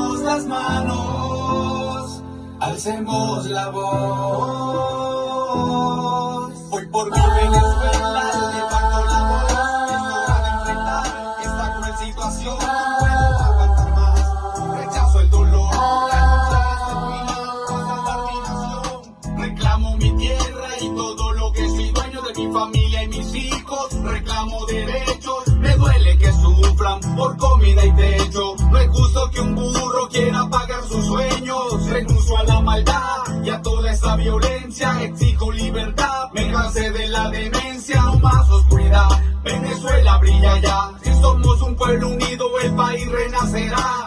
las manos, alcemos la voz. Hoy por mi Venezuela levanto la voz. Es hora de enfrentar esta cruel situación. No puedo aguantar más. Rechazo el dolor. La. Reclamo mi tierra y todo lo que soy dueño de mi familia y mis hijos. Reclamo derechos. Me duele que sufran por comida y techo. Quiera pagar sus sueños. Renuncio a la maldad y a toda esa violencia. Exijo libertad. Me cansé de la demencia. No más oscuridad. Venezuela brilla ya. Si somos un pueblo unido, el país renacerá.